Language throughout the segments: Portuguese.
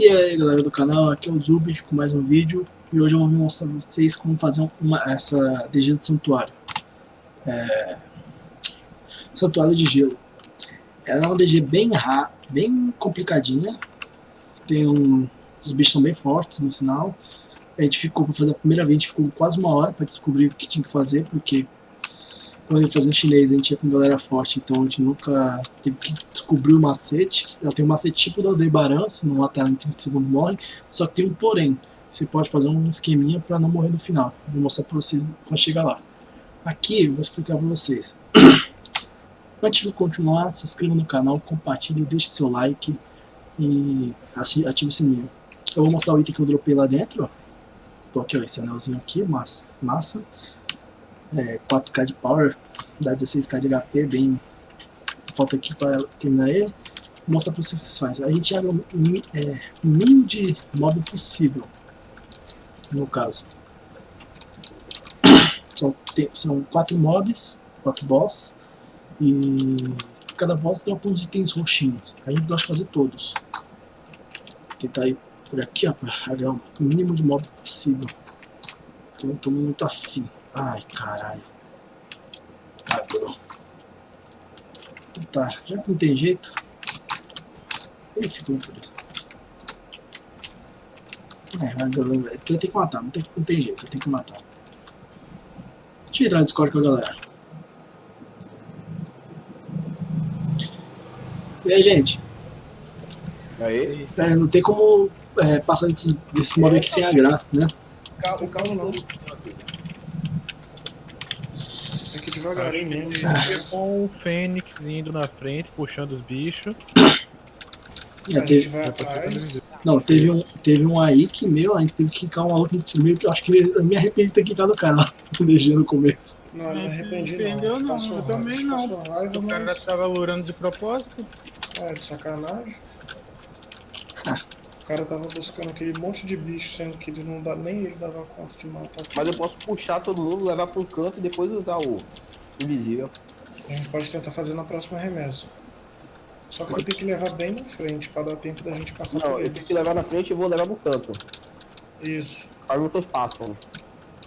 E aí galera do canal, aqui é o Zubid com mais um vídeo. E hoje eu vou mostrar pra vocês como fazer uma, essa DG de santuário. É, Santuário de gelo. Ela é uma DG bem rara, bem complicadinha. Tem um, os bichos são bem fortes no sinal. A gente ficou para fazer a primeira vez, a gente ficou quase uma hora para descobrir o que tinha que fazer Porque quando ele fazia chinês a gente ia com galera forte, então a gente nunca teve que descobrir o macete. Ela tem um macete tipo da Aldebaran, se não matar em 30 segundos morre, só que tem um porém. Você pode fazer um esqueminha para não morrer no final. Vou mostrar para vocês quando chegar lá. Aqui vou explicar para vocês. Antes de continuar, se inscreva no canal, compartilhe, deixe seu like e ative o sininho. Eu vou mostrar o item que eu dropei lá dentro. Tô aqui, ó, esse anelzinho aqui, massa é, 4k de power, dá 16k de HP, bem... Falta aqui para terminar ele. Vou mostrar para vocês o que vocês fazem. A gente abre o é, mínimo de mob possível, no caso. São, tem, são quatro mobs, quatro boss, e cada boss dá alguns itens roxinhos. A gente gosta de fazer todos. Vou tentar ir por aqui, ó, para o mínimo de mob possível. Porque eu não estou muito afim. Ai, caralho. Bro. Tá, já que não tem jeito, ele ficou por isso. É, eu tenho que matar, não tem, não tem jeito, eu tenho que matar. Deixa eu entrar no Discord com a galera. E aí, gente? Aí? É, não tem como é, passar desses, desses mob aqui sem agrar, né? Calma, calma não devagarinho mesmo. Com o Fênix indo na frente, puxando os bichos. É, teve... Não, teve um, teve um aí que, meu, a gente teve que quicar um maluco, meio que eu acho que eu me arrependi de ter quicado o cara lá, deixei no começo. Não, não me arrependi não. não, não eu também não. Raiva, o cara mas... tava lurando de propósito. É, de sacanagem. Ah. O cara tava buscando aquele monte de bicho, sendo que ele não dá, nem ele dava conta de matar. Mas eu posso puxar todo mundo, levar pro canto e depois usar o, Invisível. A gente pode tentar fazer na próxima remessa. Só que Mas... você tem que levar bem na frente pra dar tempo da gente passar Não, eu tenho que levar na frente e vou levar no canto. Isso. Aí vocês passam.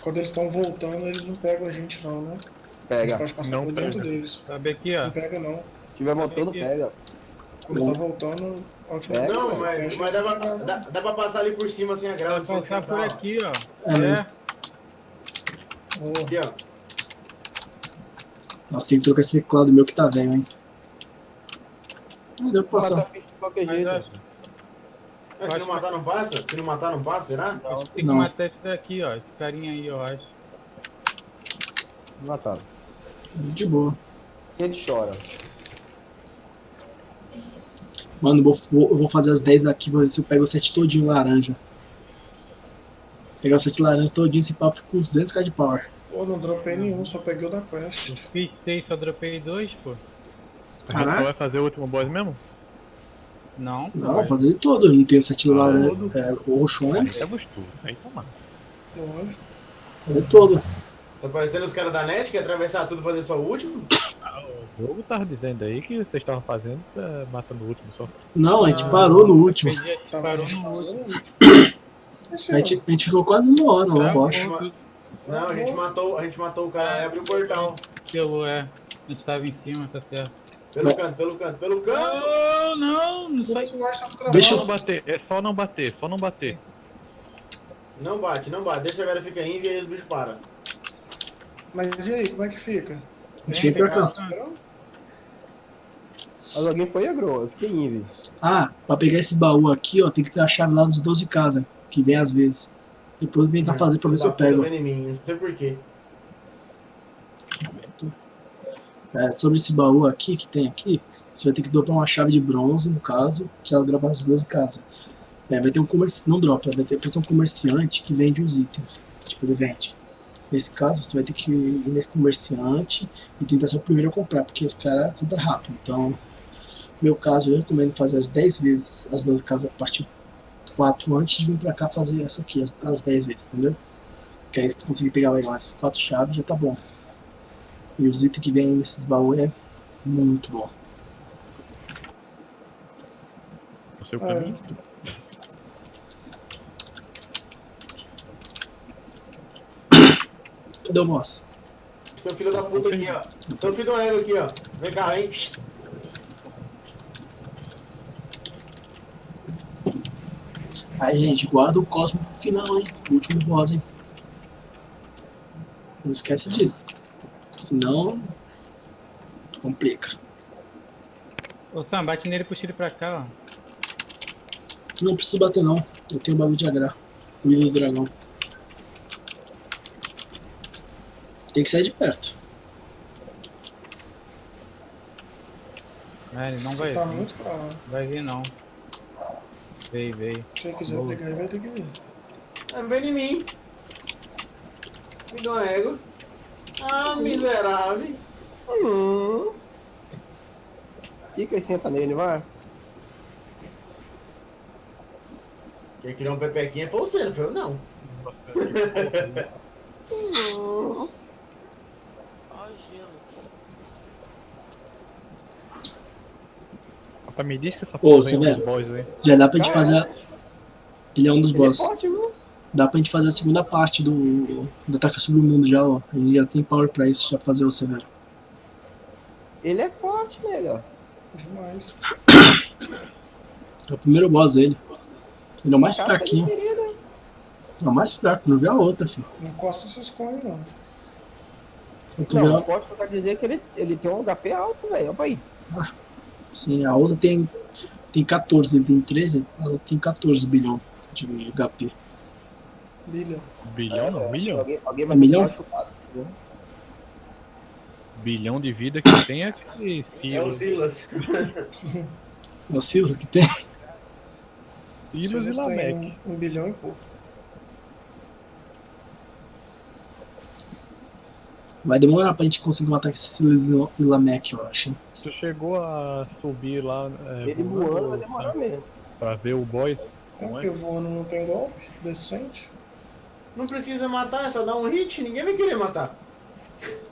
Quando eles estão voltando, eles não pegam a gente não, né? Pega. A gente pode passar não por pega. dentro deles. Sabe aqui, ó. Não pega não. Se tiver voltando, pega. Quando tá voltando, a última vez Não, mas, mas dá, pra, dá, dá pra passar ali por cima sem a grava. Dá pra passar por aqui, ó. É. é. Aqui, ó. Nossa, tem que trocar esse teclado meu que tá velho, hein? Não deu pra passar. Mas, se não matar, não passa? Se não matar, não passa, será? Não, tem que não. matar esse daqui, ó. Esse carinha aí, eu acho. Matado. De boa. Ele chora. Mano, eu vou, eu vou fazer as 10 daqui pra ver se eu pego o set todinho laranja. Pegar o set laranja todinho, esse pau fica com uns 200k de power. Pô, não dropei nenhum, só peguei o da quest. Fiz 6, só dropei 2, pô. Caraca. vai fazer o último boss mesmo? Não. Não, vou fazer ele todo. Eu não tenho sete ah, lá, é, roxo antes. É gostoso. Aí tá. Lógico. Fazer todo. Tá parecendo os caras da net que atravessar tudo e fazer só o último? Ah, o jogo tava dizendo aí que vocês estavam fazendo é, matando o último só. Não, a gente ah, parou no último. A gente parou no último. A gente, a gente ficou quase uma hora lá, eu acho. Não, a gente matou, a gente matou o cara e abriu o portal. Pelo é. A gente tava em cima, tá certo. Pelo canto, pelo canto, pelo canto! Não, não, não sai. Deixa eu não bater, é só não bater, só não bater. Não bate, não bate, deixa a velha ficar aí e aí os bichos param. Mas e aí, como é que fica? Pra cá. Mas alguém foi agro, eu fiquei invi. Ah, pra pegar esse baú aqui, ó, tem que ter a chave lá dos 12 casas, que vem às vezes. Depois eu tentar fazer pra ver se eu pego. Não sei porquê. É, sobre esse baú aqui, que tem aqui, você vai ter que dropar uma chave de bronze, no caso, que ela dropa nas duas casas. É, vai ter um comerciante, não dropa, vai ter um comerciante que vende os itens. Tipo, ele vende. Nesse caso, você vai ter que ir nesse comerciante e tentar ser o primeiro a comprar, porque os caras compram rápido. Então, no meu caso, eu recomendo fazer as 10 vezes as 12 casas a partir 4 antes de vir pra cá fazer essa aqui as, as 10 vezes, entendeu? Que aí se conseguir pegar mais essas 4 chaves já tá bom. E os itens que vem nesses baús é muito bom. O seu caminho? Cadê o moço? Tem um filho da puta aqui, ó. Tem um filho do aéreo aqui, ó. Vem cá, hein? Aí, gente, guarda o Cosmo pro final, hein? O último boss, hein? Não esquece disso. Senão. Complica. Ô Sam, bate nele e puxa ele pra cá, ó. Não preciso bater, não. Eu tenho o bagulho de agrar. O do dragão. Tem que sair de perto. É, ele não vai Tá vir. muito pra lá. Vai vir não. Veio, veio. Se ele quiser Boa. pegar, ele vai ter que vir. Ah, Não vem em mim. Me dá um ego. Ah, miserável. Hum. Fica e senta nele, vai. Quem criou um pepequinha foi você, não foi eu, não. Hum. Ó, gelo. Rapaz, me diz que essa Ô, porra você um vê? velho. Já dá pra gente Ah, fazer. a- Ele é um dos Ele é boss. forte, viu? Dá pra gente fazer a segunda parte do. Do Ataque sobre o Mundo já, ó. Ele já tem power pra isso, já pra fazer o Severo. Ele é forte, nega. Demais. É o primeiro boss dele. Ele é o mais Cara, tá fraquinho. diferido. É o mais fraco, não vê a outra, filho. Não encosta seus cones, não. Não, a- forte pra dizer que ele, ele tem um HP alto, velho. Olha aí. Sim, a outra tem, tem 14, ele tem 13, a outra tem 14 bilhão de HP. Bilha. Bilhão não, milhão. Alguém, alguém É vai milhão? uma chupada. entendeu? Bilhão de vida que tem é aquele É o Silas. Silas. É o Silas que tem. Silas e têm um, um bilhão e pouco. Vai demorar pra gente conseguir matar esse Silas e Lamek, eu acho. Tu chegou a subir lá é, Ele voando vai demorar mesmo. pra ver o boy? É é? porque voando não tem golpe decente. Não precisa matar, é só dar um hit, ninguém vai querer matar.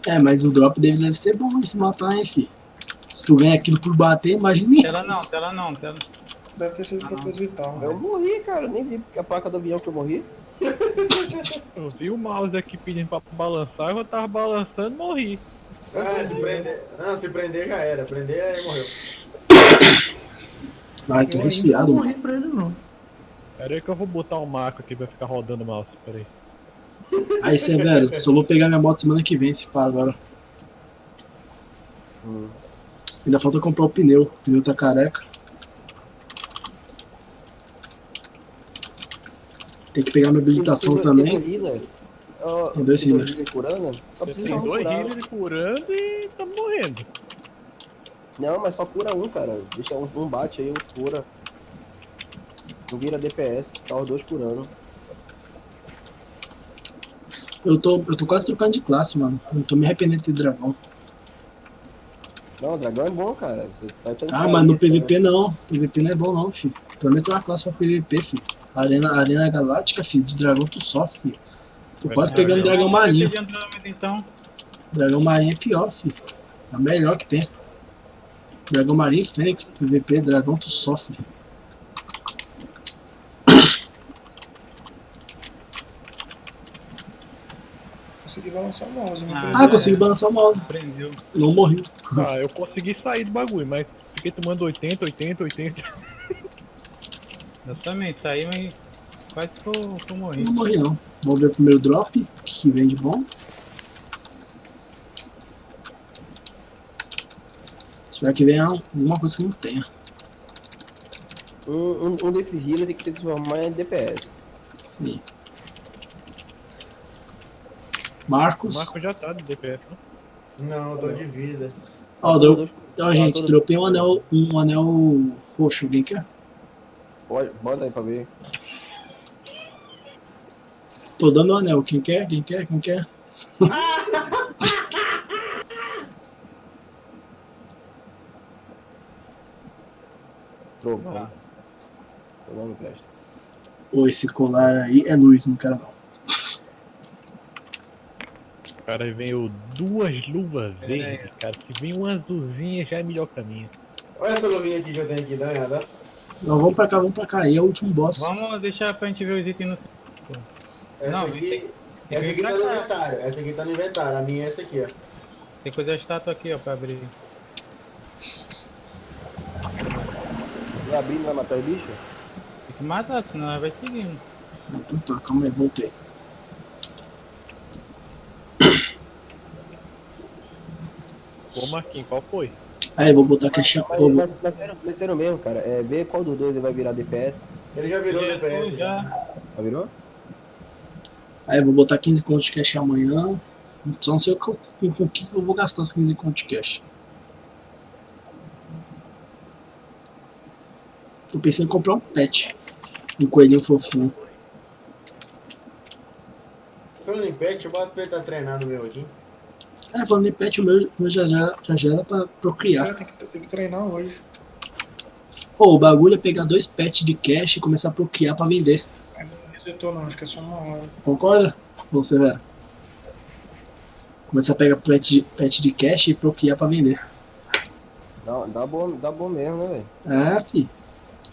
É, mas o drop dele deve ser bom se matar, hein, fi. Se tu ganha aquilo por bater, imagine. Tela não, tela não, tela. Deve ter sido proposital. Eu né? morri, cara. Nem vi a placa do avião que eu morri. Eu vi o mouse aqui pedindo pra balançar, eu tava balançando e morri. Ah, se prender. Não, se prender já era. Prender aí morreu. Ai, tô resfriado, ainda não mano. morri pra ele, não. Pera aí que eu vou botar o marco aqui pra ficar rodando o mouse. Pera aí. Aí, Severo, só vou pegar minha moto semana que vem, se pá, agora. Hum. Ainda falta comprar o pneu. O pneu tá careca. Tem que pegar minha habilitação também. Tem um dois healers. curando. Só precisa tem um dois healers curando e tá morrendo. Não, mas só cura um, cara. Deixa um, um bate aí, outro cura. Não vira DPS, tá os dois curando. Eu tô, eu tô quase trocando de classe, mano. Eu tô me arrependendo de ter dragão. Não, o dragão é bom, cara. Ah, mas no? PVP não. PVP não é bom não, filho. Pelo menos tem uma classe pra PVP, filho. Arena, Arena Galáctica, filho. De dragão tu sofre, filho. Tô quase pegando dragão marinho. Então. Dragão marinho é pior, filho. É o melhor que tem. Dragão marinho e Fênix, PVP, dragão tu sofre. Consegui balançar o mouse. Ah, prendeu. Ah, consegui balançar o mouse. Prendeu. Não morri. Ah, eu consegui sair do bagulho, mas fiquei tomando 80, 80, 80. Eu também saí, mas quase que eu, que eu morri. Não morri não. Vamos ver o primeiro drop, que vem de bom. Espero que venha alguma coisa que não tenha. Um, um, um desses healers tem que se transformar em DPS. Sim. O Marcos. Marco já tá de DPS, né? Não, eu tô de vida. Ó, dro... Dois- Ó, gente, dropei um anel, um anel roxo. Alguém quer? Pode, bota aí pra ver. Tô dando o anel. Quem quer? Quem quer? Quem quer? Trovão. Trovão não presta. Ô, esse colar aí é luz, não quero não. Cara veio duas luvas É. verdes, cara. Se vem uma azulzinha já é melhor minha. Olha essa luvinha aqui que eu tenho aqui, dá uma olhada. Não, vamos pra cá, vamos pra cá. Aí é o último boss. Vamos deixar pra gente ver os itens no. Essa Não, aqui. Tem Essa que aqui tá no inventário. Essa aqui tá no inventário. A minha é essa aqui, ó. Tem que fazer a estátua aqui, ó, pra abrir. Se abrir, não vai matar o bicho? Tem que matar, senão ela vai seguindo. Então tá, calma aí, voltei. Ô Marquinhos, qual foi? Aí, vou botar aqui a chapa. Mas, mas, mas, sério, mas sério mesmo, cara. É, vê qual dos dois ele vai virar DPS. Ele já virou Já, DPS. Já. já. Já virou? Aí, vou botar 15 contos de cash amanhã. Só não sei com, o que eu vou gastar os 15 contos de cash. Tô pensando em comprar um pet. Um coelhinho fofinho. Falando em pet, eu boto pra ele tá treinando o meu aqui. É, falando em pet, o meu, o meu já, já, já, já era pra procriar. É, tem, que, tem que treinar hoje. Pô, o bagulho é pegar dois pets de cash e começar a procriar pra vender. Não acho que é só uma hora. Concorda? Você, velho? Começar a pegar pet de, pet de cash e procriar pra vender. Dá, dá, bom, dá bom mesmo, né, velho? É, fi.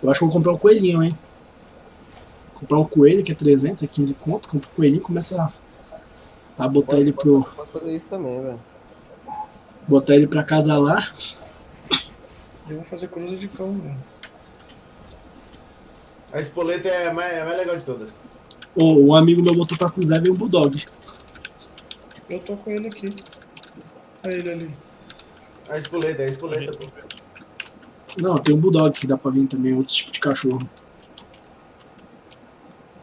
Eu acho que vou comprar um coelhinho, hein? Comprar um coelho que é 300, é 15 conto. Compra um coelhinho e começa a, a botar ele pro. Pode fazer isso também, velho. Botar ele pra casa lá. Eu vou fazer cruza de cão mesmo. A espoleta é a mais, é a mais legal de todas. Ô, um amigo meu botou pra cruzar e veio um bulldog. Eu tô com ele aqui. Olha ele ali. A espoleta, a espoleta. pô. Não, tem um bulldog que dá pra vir também, outro tipo de cachorro.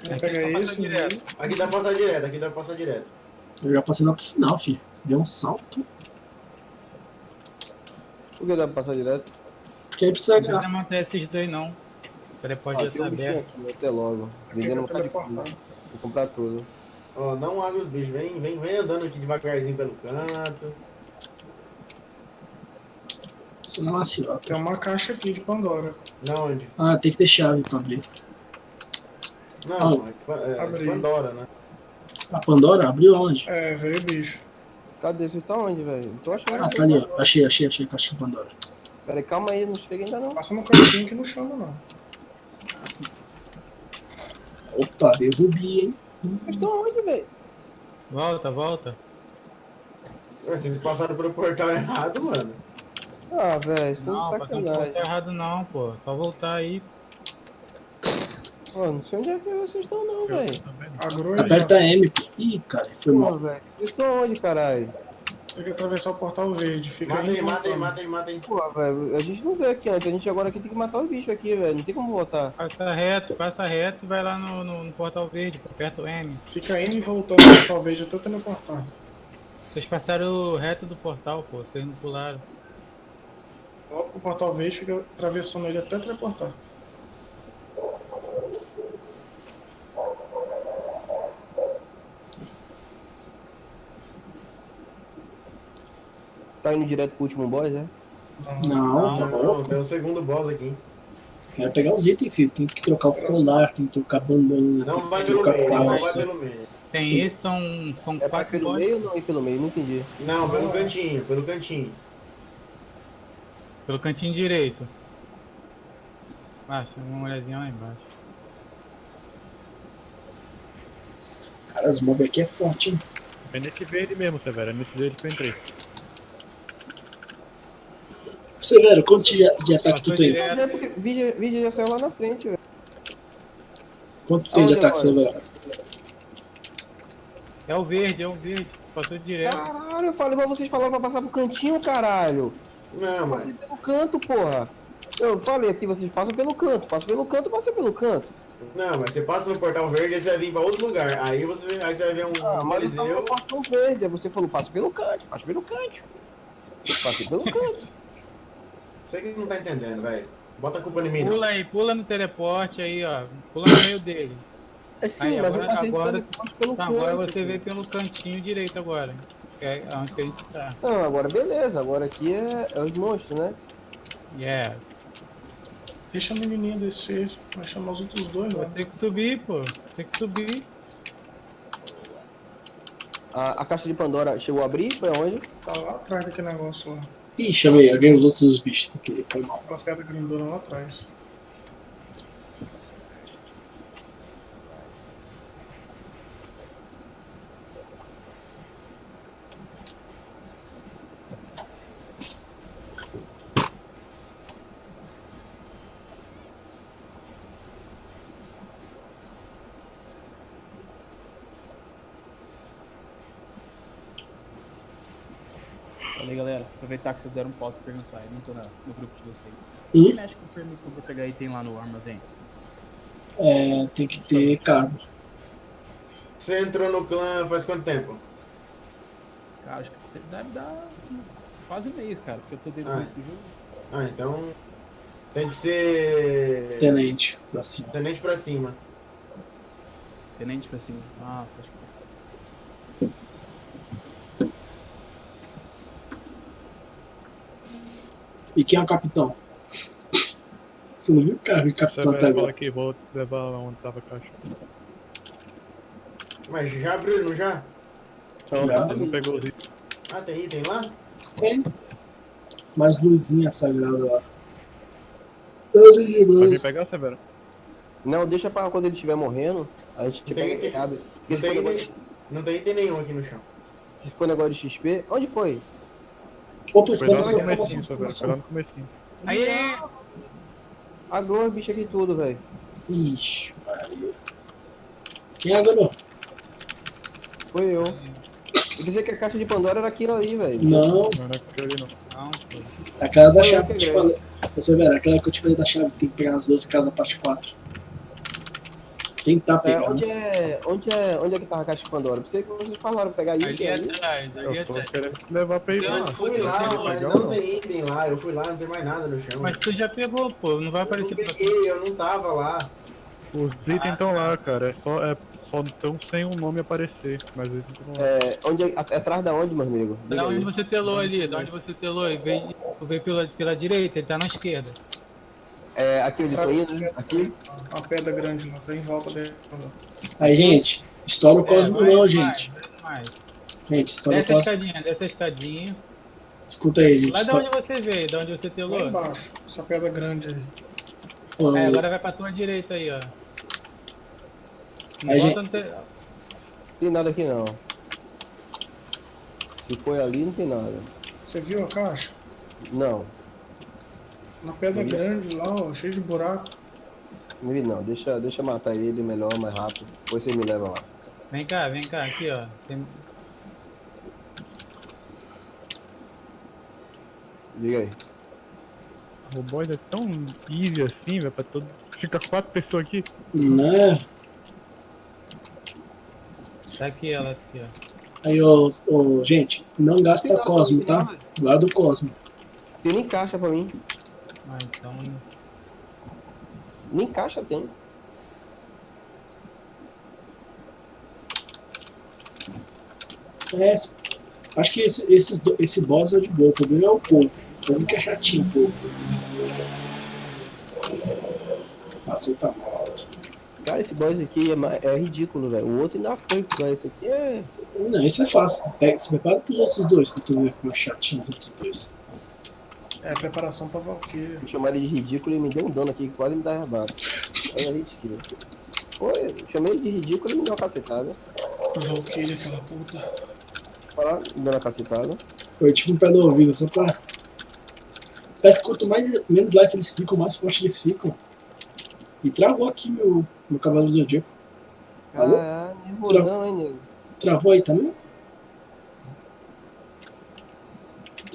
Vou pegar esse. direto. Aqui dá pra passar direto, aqui dá pra passar direto. Eu já passei lá pro final, fi. Deu um salto. Por que dá pra passar direto? Porque aí precisa Não precisa matar esses dois, não. Peraí, pode Ah, já um bichinho aberto. aqui, até logo. Vendendo um de coisa. Vou comprar tudo. Ó, não abre os bichos, vem, vem, vem andando aqui devagarzinho pelo canto. Isso não é maciota. Tem uma caixa aqui de Pandora. Não, onde? Ah, tem que ter chave pra abrir. Não, é, pa- é, é Abri. Pandora, né? A Pandora abriu onde? É, veio bicho. Cadê? Você tá onde, velho? Tô achando. Ah, tá ali, ó. Achei, achei, achei a caixa de Pandora. Pera aí, calma aí, não chega ainda não. Passa no cantinho que não chama não. Opa, veio rubi, hein? Vocês estão onde, velho? Volta, volta. Ué, Vocês passaram pelo portal errado, mano. Ah, velho, isso é Não, no sacanagem. ponto errado não, pô. Só voltar aí. Pô, não sei onde é que vocês estão não, velho. Aperta. M. pô. Ih, cara, foi Pô, mal. velho. Vocês estão onde, caralho? Você quer atravessar o portal verde. Fica Mata aí aí, mata aí, voltando. mata aí, mata aí. Pô, velho, a gente não veio aqui antes. A gente agora aqui tem que matar os bichos aqui, velho. Não tem como voltar. Passa reto, passa reto e vai lá no, no, no portal verde, aperta o M. Fica indo e voltando no portal verde até teleportar. Vocês passaram reto do portal, pô. Vocês não pularam. Pro portal verde, fica atravessando ele até teleportar. Tá indo direto pro último boss, é? Não, tá Não, louco. tem o segundo boss aqui. Quero pegar os itens, filho. Tem que trocar o colar, tem que trocar a bandana, Não vai tem que pelo trocar meio, não vai calça. pelo meio. Tem Tem- esse, são, são É pra quatro pelo meio ou não ir pelo meio? Não entendi. Não, pelo cantinho, pelo cantinho. Pelo cantinho direito. Baixa, uma olhadinha lá embaixo. Cara, os mobs aqui é forte, hein? É nesse verde mesmo, Severo. É nesse verde que eu entrei. Severo, quanto de, de ataque tu tem? vídeo, vídeo já saiu lá na frente, velho. Quanto tem de ataque, agora? Severo? É o verde, é o verde. Passou direto. Caralho, eu falei pra vocês falaram pra passar pro cantinho, caralho. Não, Eu mano. passei pelo canto, porra. Eu falei aqui, vocês passam pelo canto. Passa pelo canto, passa pelo canto. Não, mas você passa no portal verde e você vai vir pra outro lugar. Aí você, aí você vai ver um Ah, mas eu tava no portão verde. Aí você falou, passa pelo canto, passa pelo canto. Passei pelo canto. Você que não tá entendendo, velho. Bota a culpa em mim. Pula aí, pula no teleporte aí, ó. Pula no meio dele. É sim, Aí, mas agora- eu passei agora- pelo, Tá, canto. agora você vê pelo cantinho direito agora. Que é onde que a gente tá. Não, agora beleza. Agora aqui é, é os monstros, né? Yeah. Deixa a menininha descer. Vai chamar os outros dois, Vai né? ter que subir, pô. Tem que subir. A, a caixa de Pandora chegou a abrir? Foi aonde? Tá lá atrás daquele negócio lá. Ih, chamei, alguém os outros bichos que foi mal. Pedra grandona lá atrás. Galera, aproveitar que vocês deram um pause pra perguntar. Eu não tô na- no grupo de vocês. Hum? Quem mexe com permissão pra pegar item lá no armazém? É, tem que ter cargo. Você entrou no clã faz quanto tempo? Cara, acho que deve dar quase um mês, cara, porque eu tô desde o Ah. início do jogo. Ah, então. Tem que ser. Tenente, pra cima. Tenente pra cima. Tenente pra cima. Ah, pode crer. E quem é o capitão? Você não viu o cara, o capitão até fala agora? que vou levar lá onde tava a caixa. Mas já abriu, não já? Já. Ele não pegou os itens. Ah, tem item lá? Tem. Mais luzinha sagrada lá. Vai vir pegar, Severo? Não, deixa pra quando ele estiver morrendo, a gente Tem pega item. e abre. Não tem, negócio, item, não tem item nenhum aqui no chão. se for negócio de XP, onde foi? Opa, exclamação, Severo. Foi lá exclamação. no comecinho. Aí, Agora, bicho aqui tudo, velho. Ixi, Maria. Quem é agora? Foi eu. Eu pensei que a caixa de Pandora era aquilo ali, velho. Não, Não era aquele ali, não. não, aquela da chave que eu te falei. Você vê, aquela que eu te falei da chave que tem que pegar nas 12 casas da parte 4. Tentar É, pegar, onde né? é. Onde é. Onde é que tava a caixa de Pandora? Pensei que vocês falaram pegar Ali item ali. atrás, ali Eu tô atrás. querendo levar pra ir Eu lá. Eu fui lá, Quer mas pegar não tem item lá. Eu fui lá, não tem mais nada no chão. Mas tu já pegou, pô. Não vai Eu não aparecer pra tu. peguei, eu não tava lá. Os itens estão lá, cara. É só, é, só estão sem o nome aparecer. Mas eles estão lá. É, onde é, at- atrás da onde, meu amigo? Da onde você telou ali, da onde você telou, tu veio pela, pela direita, ele tá na esquerda. É, aqui onde eu tô indo, né? Aqui. A pedra grande lá, tá em volta dele. Aí, gente, estoura o Cosmo É, não, vai, gente. vai mais. Gente, estoura o Desce a Cosmo. escadinha, desce a escadinha. Escuta aí, gente. Lá de Estoura... onde você veio, da onde você Lá telou. embaixo, essa pedra grande aí. Ô, É, agora vai pra tua direita aí, ó. Não Aí, volta no te- Tem nada aqui não. Se foi ali, não tem nada. Você viu a caixa? Não, Na pedra Ali. grande lá, ó, cheio de buraco. não não. Deixa, deixa eu matar ele melhor, mais rápido. Depois você me leva lá. Vem cá, vem cá, aqui, ó. Tem- Diga aí. O boy é tão easy assim, velho, pra todo. Fica quatro pessoas aqui. Né? Tá aqui ela, aqui, ó. Aí, ô, ô, gente, não gasta Cosmo, tá? Guarda o Cosmo. Tem nem caixa pra mim. Ah, então. Nem caixa tem. É, acho que esse, esses, esse boss é de boa. O problema é o povo. O povo que é chatinho, o povo. Passou tá morto. Cara, esse boss aqui é, é ridículo, velho. O outro ainda foi, mas esse aqui é. Não, isso é fácil. Pega, se prepara pros outros dois, pra tu ver como é chatinho os outros dois. É a preparação pra Valkyria. Chamei ele de ridículo e me deu um dano aqui que quase me dá rebate. Olha aí, tio. Foi, eu chamei ele de ridículo e me deu uma cacetada. Valkyria, aquela puta. Lá, me deu uma cacetada. Foi tipo um pé do ouvido, só pra. Parece que quanto mais, menos life eles ficam, mais forte eles ficam. E travou aqui meu, meu cavalo zodíaco. Alô? Caralho, nervosão, hein, nego. Travou aí também?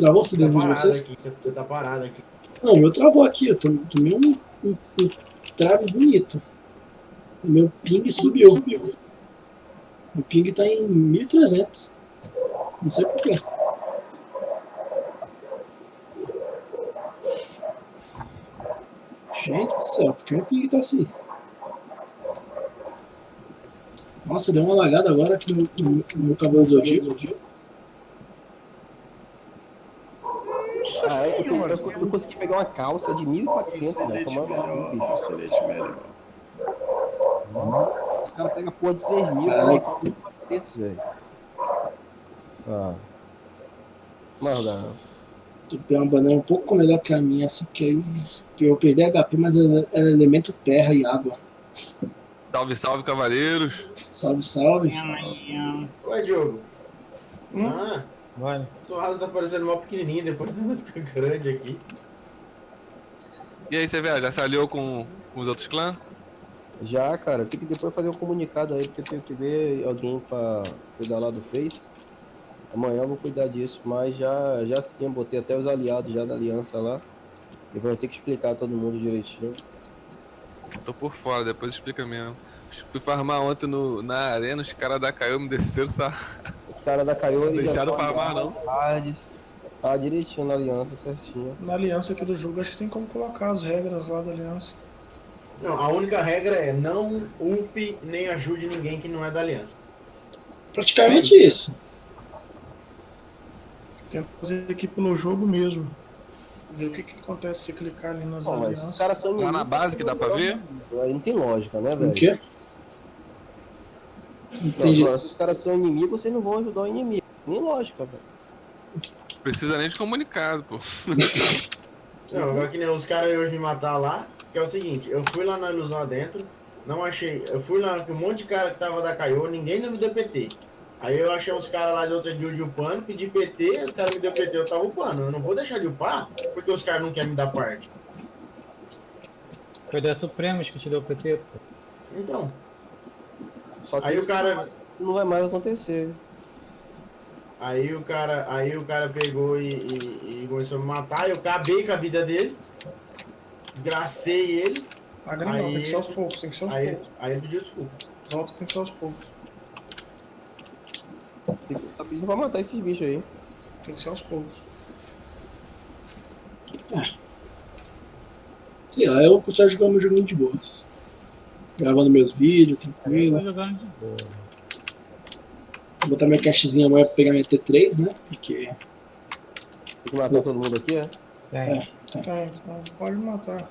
Travou o CD Tá de vocês? aqui, você tá parado aqui. Não, o meu travou aqui, eu tom- tomei um, um, um trave bonito. O meu ping subiu. O ping tá em 1300. Não sei porquê. Gente do céu, por que o ping tá assim? Nossa, deu uma lagada agora aqui no, no, no meu cabelo zodíaco. Ah, eu, eu, consegui pegar uma calça de 1.400, velho. Excelente Tomando melhor, bicho. excelente melhor. Nossa, os caras pegam porra de 3 mil, Caralho. cara, 1.400, velho. Ah. Dá. Tu tem uma banana um pouco melhor que a minha, só que aí eu perdi HP, mas é elemento terra e água. Salve, salve, cavaleiros. Salve, salve. Ué, Diogo. Hum? Ah, Bora. sua asa tá parecendo mal pequenininha, depois ela fica grande aqui. E aí, você vê, já se aliou com, com os outros clãs? Já, cara, tem que depois fazer um comunicado aí, porque eu tenho que ver alguém pra cuidar lá do Face. Amanhã eu vou cuidar disso, mas já, já sim, eu botei até os aliados já da aliança lá. E vou ter que explicar a todo mundo direitinho. Tô por fora, depois explica mesmo. Fui farmar ontem no, na arena, os caras da Caio me desceram, sa... Os caras da Caio deixaram farmar não. Tardes. Tá direitinho na aliança, certinho. Na aliança aqui do jogo, acho que tem como colocar as regras lá da aliança. Não, a única regra é não upe nem ajude ninguém que não é da aliança. Praticamente isso. Tenta fazer aqui pelo jogo mesmo. Ver o que, que acontece se clicar ali nas mas alianças. esses caras são Lá na base que dá pra ver? Aí não tem lógica, né, O velho? quê? Entendi. agora, se os caras são inimigos, vocês não vão ajudar o inimigo. Nem lógica, velho. Precisa nem de comunicado, pô. Não, agora que nem os caras hoje me matar lá, que é o seguinte, eu fui lá na ilusão adentro, não achei. Eu fui lá com um monte de cara que tava da Caiô, ninguém me deu PT. Aí eu achei uns caras lá de outra guild upando, pedi PT, os caras me deu PT, eu tava upando. Eu não vou deixar de upar porque os caras não querem me dar parte. Foi da Supremos que te deu o PT, pô. Então, Só que aí isso o cara. não vai mais acontecer. Aí o cara, aí o cara pegou e, e- e começou a me matar, eu acabei com a vida dele, desgracei ele, Agra não, Aí- tem que ser aos poucos, tem que ser aos aí, poucos. aí ele pediu desculpa. Volta tem que ser aos poucos. Tem que estar pedindo pra matar esses bichos aí. Tem que ser aos poucos. Sei lá, eu vou continuar jogando meu joguinho de boas. Gravando meus vídeos, tranquilo. boa. Vou botar minha cachezinha amanhã pra pegar minha T3, né? Porque. Tem que matar todo mundo aqui, é? Tem. Tá, então pode matar.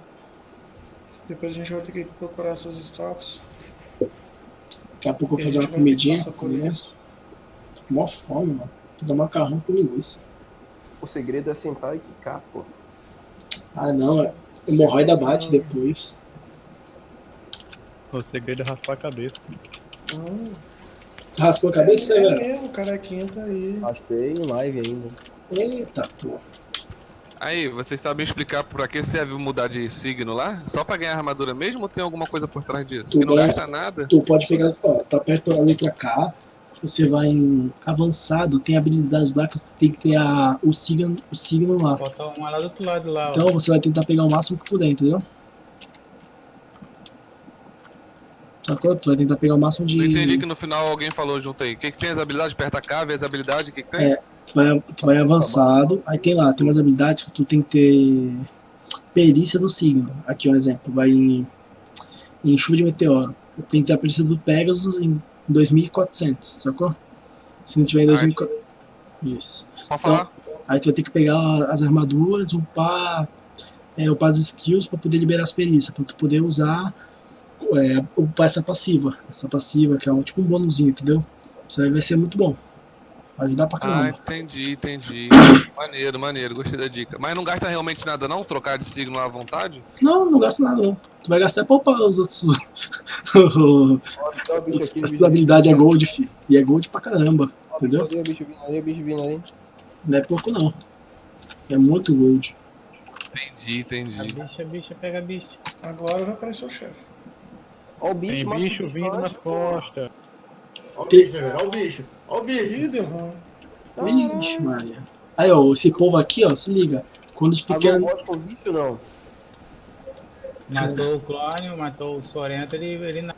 Depois a gente vai ter que procurar essas stocks. Daqui a pouco eu vou fazer uma comidinha. Comer. Tô com mó fome, mano. Fazer um macarrão com linguiça. O segredo é sentar e quicar, pô. Ah, não. é- Hemorroida bate depois. O segredo é raspar a cabeça. Hum, Raspou a cabeça, é, é velho? mesmo, o carequinha tá aí. Achei em live ainda. Eita, pô. Aí, vocês sabem explicar por que serve mudar de signo lá? Só pra ganhar armadura mesmo ou tem alguma coisa por trás disso? Tu Que não ganha- gasta nada? Tu pode pegar, ó, tá aperta a letra K, você vai em avançado, tem habilidades lá que você tem que ter a, o, signo, o signo lá. Falta uma lá do outro lado lá, ó. Então você vai tentar pegar o máximo que puder, entendeu? Sacou? Tu vai tentar pegar o máximo de. Não entendi que no final alguém falou junto aí. O que, que tem as habilidades? Aperta K, vê as habilidades, o que, que tem? É. Tu vai, tu vai avançado, aí tem lá, tem umas habilidades que tu tem que ter perícia do signo. Aqui um exemplo, vai em, em chuva de meteoro. Tem que ter a perícia do Pegasus em 2400, sacou? Se não tiver em Ah, 2400. Isso. Pode falar. Aí tu vai ter que pegar as armaduras, upar, é, upar as skills pra poder liberar as perícias, pra tu poder usar, é, upar essa passiva. Essa passiva, que é um, tipo um bônusinho, entendeu? Isso aí vai ser muito bom. Vai ajudar pra Ah, caramba. entendi, entendi. maneiro, maneiro, gostei da dica. Mas não gasta realmente nada não? Trocar de signo à vontade? Não, não gasta nada não. Tu vai gastar é pra upar os outros. Um bicho habilidades é gold, fi. E é gold pra caramba. Ó, entendeu? bicho vindo ali, bicho vindo ali. Não é pouco não. É muito gold. Entendi, A entendi. bicha, a bicha, pega a bicha. Agora vai aparecer o chefe. Ó o bicho, Tem bicho vindo nas costas. Ó o Tem- bicho, velho, ó o bicho, ó o bicho. Ixi, Maria. Aí, ó, esse povo aqui, ó, se liga. Quando os Agora pequenos. gosto com bicho, não. Matou o clone, matou o Sorento, ele, ele na-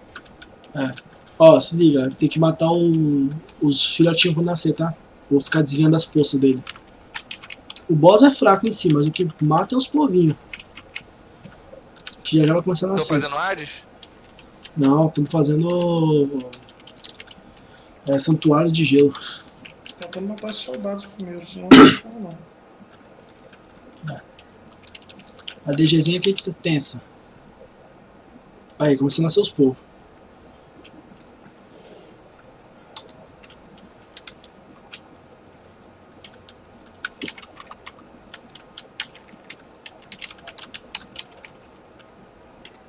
Ó, se liga, tem que matar um, os filhotinhos quando nascer, tá? Vou ficar desviando as poças dele. O boss é fraco em si, mas o que mata é os povinhos. Que já já vai começar a Tô nascer. fazendo Hades? Não, estamos fazendo. É, santuário de gelo. Tentando matar esses soldados primeiro, senão não não. A DGzinha aqui tá tensa. Aí, começando a nascer os povos.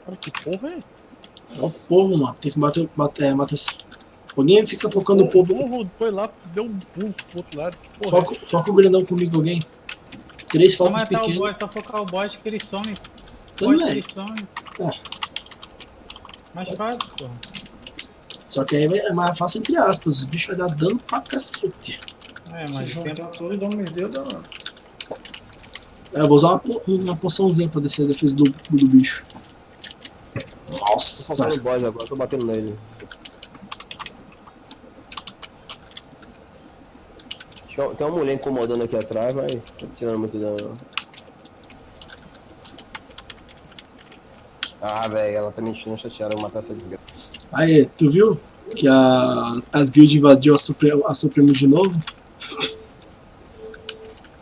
Cara, que porra é? O povo, mano. Tem que bater. bater é, matar esse. Alguém fica focando o povo. Porra, foi lá, deu um pulo pro outro lado. Porra, Foca, foca o grandão comigo, alguém. Três focos o pequenos. boss, só focar o boss que ele some. Tudo Boss que bem. ele some. É. Mais fácil, porra. Só que aí é mais fácil entre aspas. Os bichos vai dar dano pra cacete. É, Se mas o tempo juntar tudo e dar um merdeiro danado. É, eu vou usar uma, po- uma poçãozinha pra descer a defesa do, do bicho. Tô Nossa! faltando boss agora, tô batendo nele. Tem uma mulher incomodando aqui atrás, tô tirando muito dano. Ah, velho, ela tá me enchendo chateada, eu vou matar essa desgraça. Aí, tu viu que a, as guilds invadiu a, Supremo, a Supremos de novo?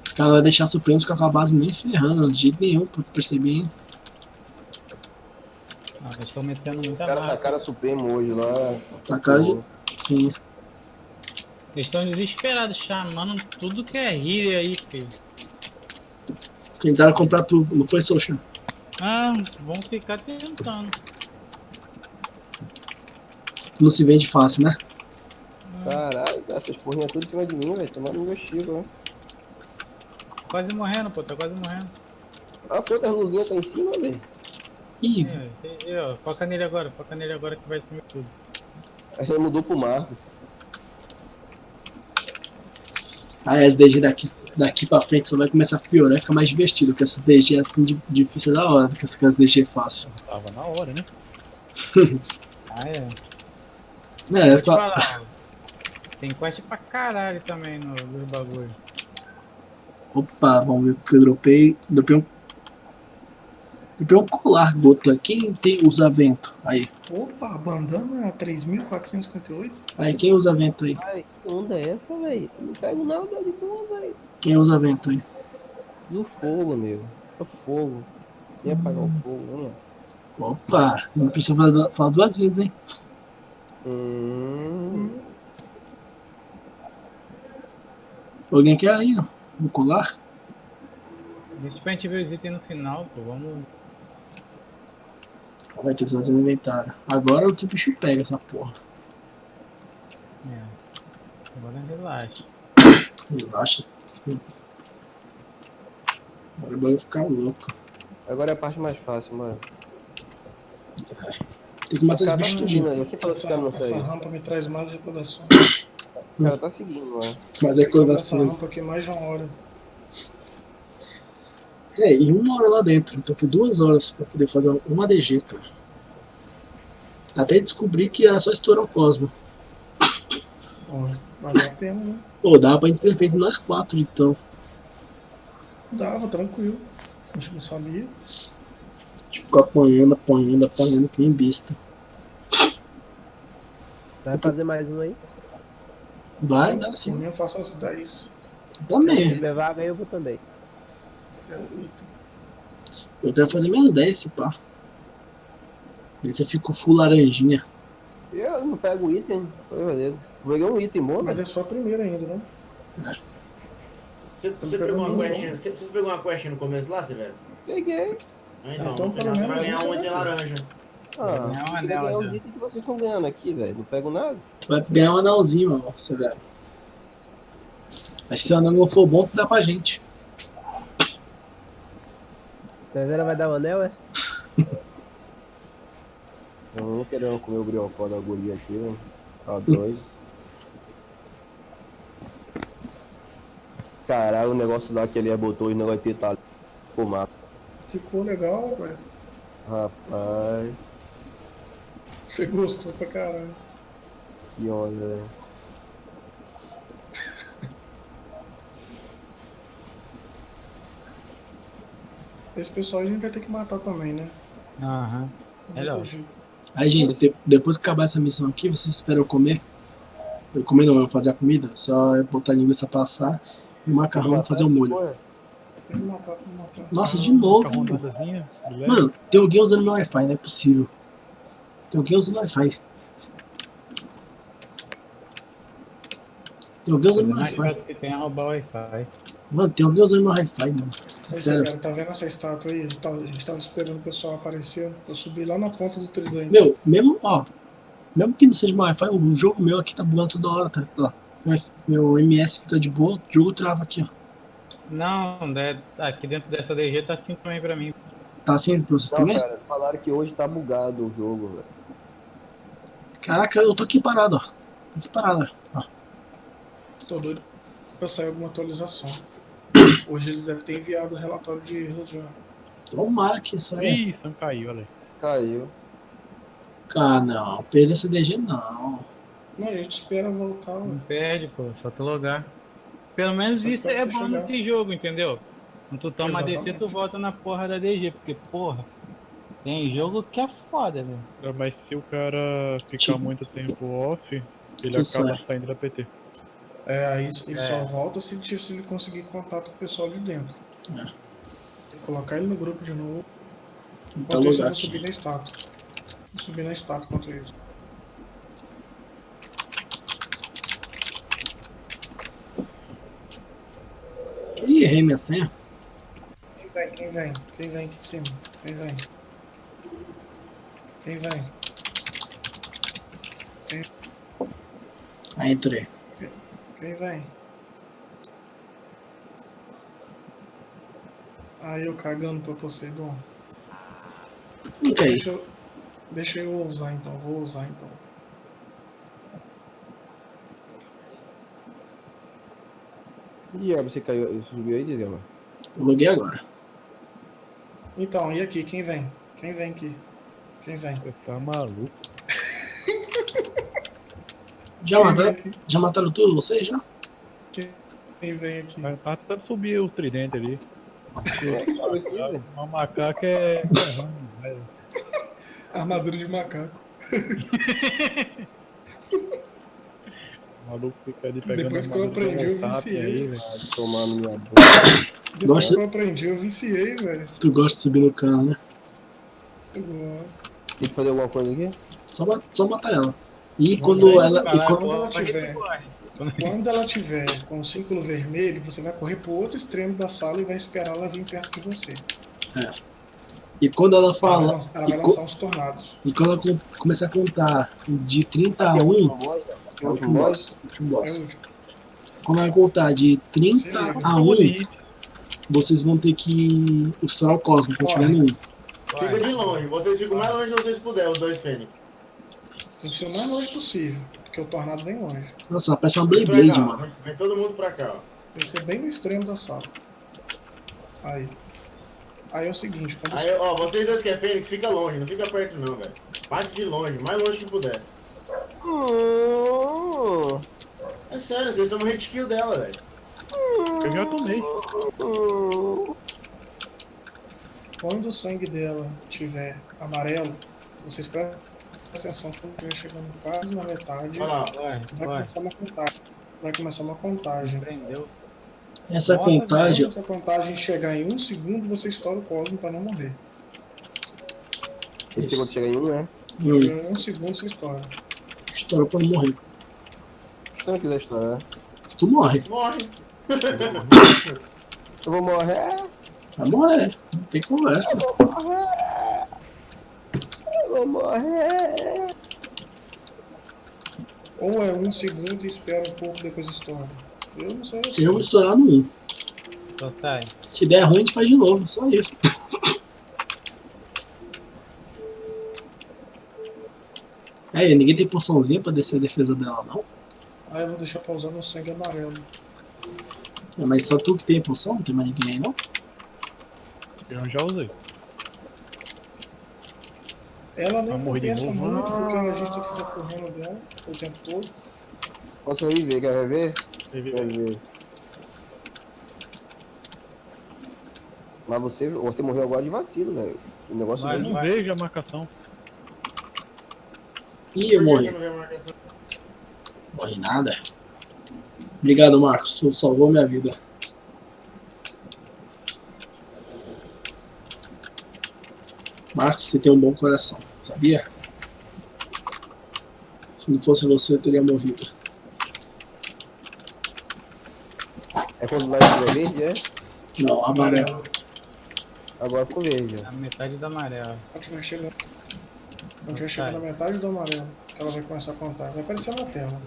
Os caras vão deixar a Supremos com a base nem ferrando, de jeito nenhum, eu percebi, hein? Eles estão metendo muita O cara tá marca. cara supremo hoje lá. Pra cá de... Sim. Eles estão desesperados, chamando tudo que é healer aí, filho. Tentaram comprar tu, não foi, Social? Ah, vão ficar tentando. Não se vende fácil, né? Caralho, essas porrinhas tudo em cima de mim, velho. Tomando meu estilo, né? Quase morrendo, pô, tá quase morrendo. Ah, pô, as luzinhas tá em cima, velho. Ih, É, é, é, ó, foca nele agora, foca nele agora que vai sumir tudo. Aí ele mudou pro Marcos. aí as DG daqui, daqui pra frente só vai começar a piorar e ficar mais divertido, porque essas DG assim de, difícil é da hora, do que essas DG fácil. Tava na hora, né? Ah, é. É, Vou te essa... falar, ó, Tem quest pra caralho também no, nos bagulho. Opa, vamos ver o que eu dropei. Dropei um. Um colar, gota. Quem tem, usa vento? Aí. Opa, bandana 3.458. Aí, quem usa vento aí? Ai, que onda é essa, velho? Não pego nada de boa, velho. Quem usa vento aí? Do fogo, meu. É fogo. Ia apagar o fogo, né? Opa, não precisa falar, falar duas vezes, hein? Hum. Alguém quer aí, ó? No colar? Deixa pra gente ver os itens no final, pô. Vamos. Vai ter que fazer no inventário. Agora é o que o bicho pega essa porra. É. Agora relaxa. Relaxa. Agora o bagulho ficar louco. Agora é a parte mais fácil, mano. Tem que matar cara tá bichos seguindo tudinho. Quem falou que esse Essa, cara não essa rampa me traz mais recordações. O cara tá seguindo, mano. Mas é Essa recordações. rampa aqui mais de uma hora. É, e uma hora lá dentro. Então foi duas horas pra poder fazer uma DG, cara. Até descobri que era só estourar o Cosmo. Valeu a pena, né? Pô, dava pra gente ter feito nós quatro, então. Dava, tranquilo. A gente não sabia. A gente ficou apanhando, apanhando, apanhando, que nem besta. Vai fazer mais um aí? Vai assim. mim eu faço as 10. Também. levar, eu vou também. Eu quero fazer minhas 10, se pá. Ver se eu fico full laranjinha. Eu não pego item, foi valendo. Peguei um item bom, Mas mas é só a primeira ainda, né? Você, você pegou uma pegou quest, nenhum. você, você pegou uma quest no começo lá, Severo? peguei. Ah, então, Então, vou pelo menos vai ganhar um item laranja. Ah, ganhar um anel ganhar os itens que vocês estão ganhando aqui, velho. Não pego nada. Tu vai ganhar um anelzinho, velho. Mas se o anel não for bom, tu dá pra gente. Severa vai dar o anel, é? Eu não querendo comer o briocó da guria aqui, né? Tá dois. Caralho, o negócio lá que ele botou o negócio de tá Pô, mato. Ficou legal, rapaz. Rapaz, Você gostou pra caralho. que onda, velho. Esse pessoal a gente vai ter que matar também, né? Aham. Melhor. Aí, gente, de- depois que acabar essa missão aqui, vocês esperam eu comer. Eu comer não, eu vou fazer a comida. Só eu botar a linguiça pra assar e o macarrão vou fazer o molho. Porra, Tem que matar, tem que matar. Nossa, de novo. Mano, tem alguém usando meu Wi-Fi, não é possível. Tem alguém usando Wi-Fi. Tem alguém usando meu Mais Wi-Fi. que tem é roubar o Wi-Fi. Mano, tem alguém usando meu Wi-Fi, mano. Esse Sério. cara, tá vendo essa estátua aí? A gente tava, a gente tava esperando o pessoal aparecer. Eu subi lá na ponta do tridente. Meu, mesmo, ó. Mesmo que não seja meu Wi-Fi, o jogo meu aqui tá bugando toda hora, tá? Ó, meu, meu MS fica de boa, o jogo trava aqui, ó. Não, né, aqui dentro dessa DG tá assim também pra mim. Tá assim pra vocês Não, também? cara, falaram que hoje tá bugado o jogo, velho. Caraca, eu tô aqui parado, ó. Tô aqui parado, ó. Tô doido. pra sair alguma atualização. Hoje eles devem ter enviado o relatório de erros já. Tomara que saia. Ih, Sam caiu, olha. Caiu. Ah, não. Perder essa DG não. Não, a gente espera voltar. Não perde, pô, só tu logar. Pelo menos Só isso é bom chegar. nesse jogo, entendeu? Quando tu toma DG, Exatamente. tu volta na porra da DG, porque, porra, tem jogo que é foda, velho. É, Mas se o cara ficar Tipo- muito tempo off, ele Tu acaba sai. saindo da PT. É, aí ele É. só volta se, se ele conseguir contato com o pessoal de dentro. É. Tem que colocar ele no grupo de novo. Tá Enquanto isso, eu vou subir na estátua. Vou subir na estátua enquanto isso. Ih, errei minha senha. Quem vem? Quem vem? Quem vem aqui de cima? Quem vem? Quem vem? Ah, entrei. Quem vem? Aí eu cagando pra Poseidon. Clica aí. Deixa eu, deixa eu usar então, vou usar então. Diabo, você caiu, você subiu aí, Diabo? Eu loguei agora. Então, e aqui, quem vem? Quem vem aqui? Quem vem? Você tá maluco? Já mataram, já mataram tudo vocês já? Quem vem aqui? Tá tentando subir o tridente ali. Uma macaca é. é velho. Armadura de macaco. O maluco fica ali pegando Depois que eu aprendi, eu viciei. aí, no minha boca. Depois Gosta- que eu aprendi, eu viciei, velho. Tu gosta de subir no cano, né? Eu gosto. Tem que fazer alguma coisa aqui? Só, só matar ela. E Vamos quando ela. E quando, ela tiver-? Quando ela tiver com o círculo vermelho, você vai correr pro outro extremo da sala e vai esperar ela vir perto de você. e quando ela Ela vai, fala. ela E, vai lançar uns tornados. e quando ela com- começar a contar de 30 a Tem 1, último boss? é o último último boss? boss. Último É o boss. último. Quando ela contar de 30 a 1, vocês vão ter que estourar o cosmo, no 1. Fica de longe, vocês ficam mais longe que vocês puderem, os dois Fênix. Tem que ser o mais longe possível, porque o tornado vem longe. Nossa, parece uma Beyblade, cá, mano. Vem, todo mundo pra cá, ó. Tem que ser bem no extremo da sala. Aí. Aí é o seguinte, quando Aí, ó, vocês dois que é Fênix, fica longe, não fica perto não, velho. Bate de longe, mais longe que puder. Hum, É sério, vocês tomam hit kill dela, velho. Eu já tomei. hum. Quando o sangue dela tiver amarelo, vocês prestem atenção quando estiver chegando quase na metade, lá, Vai, vai vai. começar uma contagem. Vai começar uma contagem. Prendeu. Essa Nossa, Quando contagem. essa contagem chegar em um segundo, você estoura o cosmo para não morrer. Esse quando chega em um, né? Em um segundo, você estoura. estoura pra não morrer. Se não quiser estourar, Tu morre. morre. eu vou morrer. Vai morrer. Não tem conversa. Eu vou morrer. Eu vou morrer. Ou é um segundo e espera um pouco, depois estoura. Eu não sei. Eu vou estourar no 1. Só sai. Se der ruim, a gente faz de novo. Só isso. É, ninguém tem poçãozinha pra descer a defesa dela, não. Aí eu vou deixar pra usar no sangue amarelo. É, mas só tu que tem poção, não tem mais ninguém aí, não? Eu já usei. Ela nem de compensa novo? muito, porque a gente tem que ficar correndo dela o tempo todo. Posso reviver, quer reviver? Reviver. Mas você, você morreu agora de vacilo, velho. O negócio Vai, Eu veio não vejo a marcação. Ih, eu morri. você não vê a marcação? Morri nada. Obrigado, Marcos. Tu salvou minha vida. Marcos, você tem um bom coração, sabia? Se não fosse você, eu teria morrido. É quando nós estiver verde, é? Não, amarelo. Agora ficou verde. A metade do amarelo. Quando tiver chegando, quando tiver chegando na metade do amarelo, ela vai começar a contar. Vai aparecer na tela.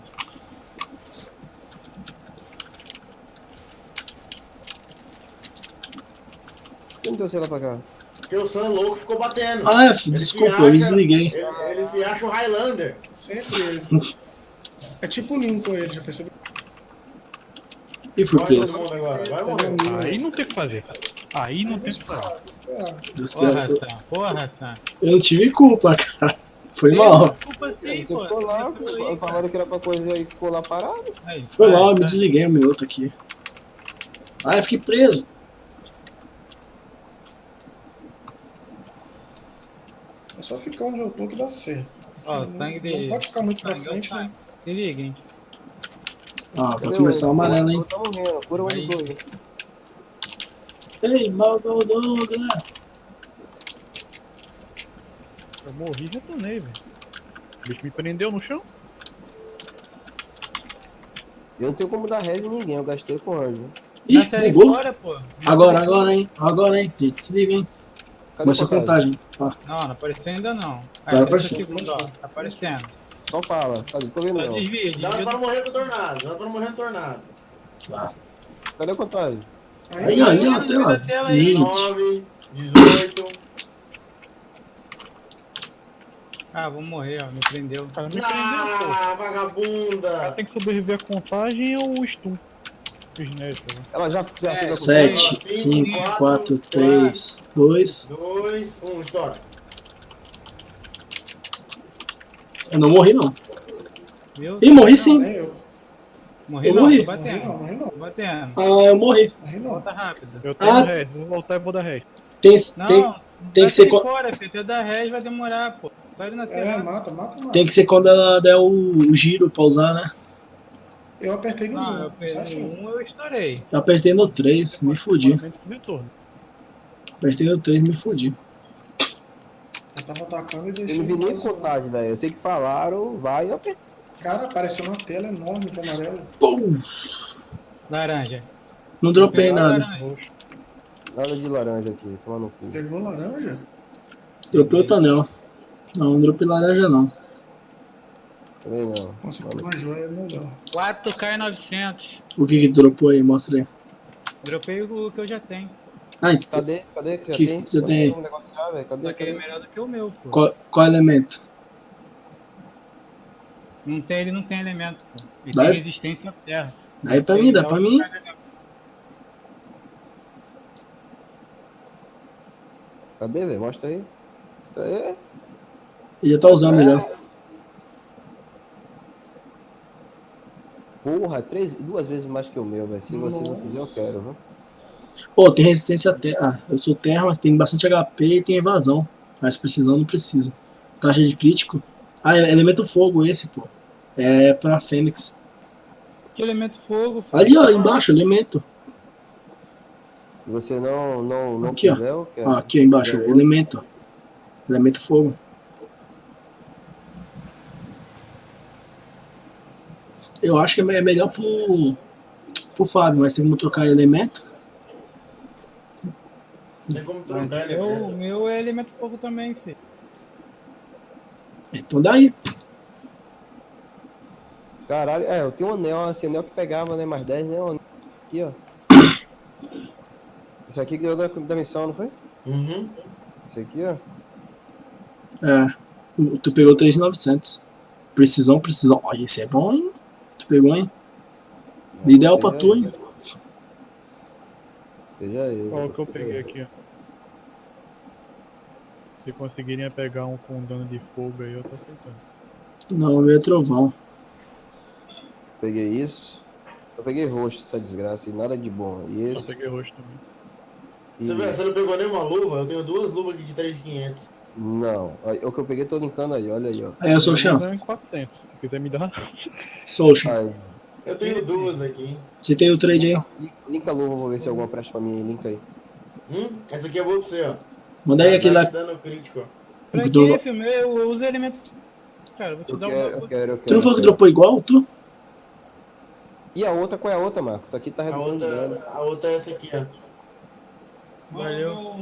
Que não trouxe ela pra cá? Porque o Sam louco ficou batendo. Ah, é, desculpa, se eu me acha- desliguei. Ele, ele se acha o Highlander. Sempre ele. É tipo o Lincoln ele, já percebeu? E todo preso. agora. Aí não tem o que fazer. Aí não tem o que fazer. É, Porra, Sam. Porra, Sam. Eu não tive culpa, cara. Foi mal. Desculpa sim, Você ficou lá, aí, falaram que era pra coisa aí, ficou lá parado. Aí, Foi mal, eu me desliguei o meu outro aqui. Ah, eu fiquei preso. É só ficar onde eu tô que dá certo. Ó, não, sangue não de- pode ficar muito pra frente, né? Se liga, hein. Ah, vai começar o amarelo, hein? Eu tô morrendo, cura o. Ei, Malval Douglas. Eu morri e retornei, velho. O bicho me prendeu no chão. Eu não tenho como dar res em ninguém, eu gastei com anjo. Ih, bugou. fora, pô. Agora, agora, hein? Agora, hein, gente. Se liga, hein? Cadê Começa a contagem. Ó, Não, não apareceu ainda não. Agora Aí, apareceu. segundo, ó. Tá aparecendo. Só fala. Cadê? Tô vendo Só não. desvia, Dá pra morrer pro tornado. Dá pra morrer no tornado. Cadê a contagem? Aí, ó, aí, ó, Aí, tela. na tela aí. 20. 9, 18. Ah, vou morrer, ó. Me prendeu. Cara, me prendeu, pô. Ah, O cara vagabunda. tem que sobreviver à contagem ou o stun. Né? Ela já, fez a Sete, contagem? cinco, quatro, três, dois. 2, 1, estoura. Eu não morri, não. Viu? Ih, morri Não, sim. eu. Morri eu não, morri. Morri batendo. não, morri não. Tô batendo. Ah, eu morri. Morri não. Volta rápido. Eu tenho Ah. res, vou voltar e vou dar res. Tem, Não, tem, tem que ser. fora, filho. Até dar res vai demorar, pô. Vai na É, mata, mata, mata. Tem que ser quando ela der o, o giro pra usar, né? Eu apertei no Não, eu um, peguei certinho. um, eu estourei. Eu apertei no 3, me fudi. Apertei no 3, me fudi. Eu tava atacando e Eu deixei. não vi nem o- contagem, velho. Eu sei que falaram, vai, eu apertei. Cara, apareceu uma tela enorme de amarelo. Pum! Laranja. Não dropei nada. laranja. Nada de laranja aqui, toma no cu. Pegou laranja? Dropei outro anel. Não, não dropei laranja não. Também não. Uma joia melhor. 4K e 900. O que que dropou aí? Mostra aí. Dropei o que eu já tenho. Ah, então, Cadê? Cadê que já Que tem? que já tem? negociar, velho. Cadê? Só que ele é Cadê? melhor do que o meu, pô. qual, qual elemento? Não tem, ele não tem elemento, pô. Ele Dá- tem resistência à terra. Dá aí pra mim, dá pra mim. Cadê, velho? Mostra aí. É. Ele já tá usando já. Porra, três, duas vezes mais que o meu, velho. Se você não quiser, eu quero, viu? Pô, tem resistência à terra. Ah, eu sou terra, mas tem bastante HP e tem evasão. Mas precisando, não preciso. Taxa de crítico. Ah, é elemento fogo esse, pô. É pra Fênix. Que elemento fogo. pô. Ali, ó, embaixo, elemento. Se você não, não, não Aqui, quiser, eu quero. Ó, aqui ó, embaixo, elemento. Elemento fogo. Eu acho que é é melhor pro, pro Fábio, mas tem como trocar elemento. Tem como trocar ele. eu- né? O meu é elemento fogo também, filho. Então daí. Caralho, é, eu tenho um anel, esse anel que pegava, né? Mais 10, né? Um anel Aqui, ó. Isso aqui ganhou da, da missão, não foi? Uhum. Isso aqui, ó. É. Tu pegou 3,900. Precisão, precisão. Ó, esse é bom, hein? Tu pegou, hein? Ideal pra tu, hein? Seja ele. Qual que eu peguei aqui, ó. Se conseguirem pegar um com dano de fogo aí, eu tô aceitando. Não, meu é trovão. Peguei isso. Eu peguei roxo, essa desgraça, e nada de bom. E Eu esse. peguei roxo também. E... Você, vê, você não pegou nenhuma luva? Eu tenho duas luvas aqui de 3,500. Não, aí, o que eu peguei tô linkando aí, olha aí, ó. Aí eu sou o 400. Se quiser me dar. Sou o. Aí, Eu tenho duas aqui. Você tem o trade aí? lin- linka a luva, vou ver se alguma presta pra mim, linka aí. Hum? Essa aqui é boa pra você, ó. Manda aí aquele lá. Dano crítico, ó. Pra Do- que, filho? Eu, eu uso elemento. Cara, vou te Eu dar quero, uma. eu quero, eu quero. Tu não falou que dropou igual, tu? E a outra, qual é a outra, Marcos? Isso aqui tá A reduzindo dano. outra, a outra é essa aqui, ó. Valeu.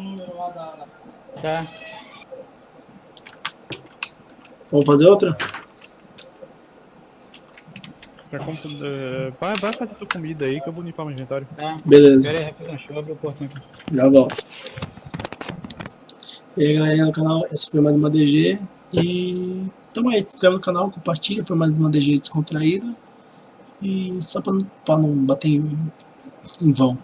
Tá. Vamos fazer outra? Eh, vai, vai fazer sua comida aí que eu vou limpar meu inventário. Tá. Beleza, Pera aí, rapidão. Deixa eu abrir o portão aqui. já volto. E aí, galerinha do canal, essa foi mais uma DG. E tamo aí, se inscreve no canal, compartilha. Foi mais uma DG descontraída. E só pra, não- pra não bater em, em vão.